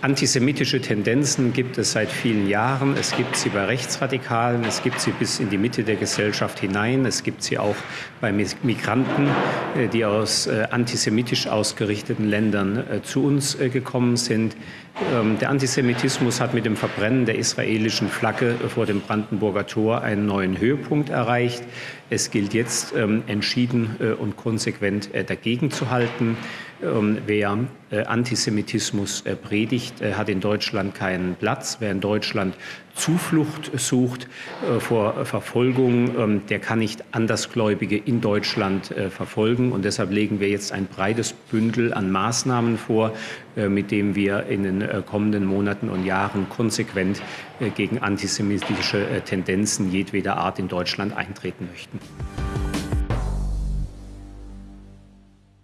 Antisemitische Tendenzen gibt es seit vielen Jahren. Es gibt sie bei Rechtsradikalen, es gibt sie bis in die Mitte der Gesellschaft hinein, es gibt sie auch bei Migranten, äh, die aus äh, antisemitisch ausgerichteten Ländern äh, zu uns gekommen sind. Ähm, der Antisemitismus hat mit dem Verbrennen der israelischen Flagge vor dem Brandenburger Tor einen neuen Höhepunkt erreicht. Es gilt jetzt ähm, entschieden und konsequent dagegen zu halten. Ähm, wer äh, Antisemitismus äh, predigt, äh, hat in Deutschland keinen Platz. Wer in Deutschland Zuflucht sucht vor Verfolgung, ähm, der kann nicht Andersgläubige in Deutschland verfolgen. Und deshalb legen wir jetzt ein breites Bündel an Maßnahmen vor, mit dem wir in den kommenden Monaten und Jahren konsequent gegen antisemitische Tendenzen jedweder Art in Deutschland eintreten möchten.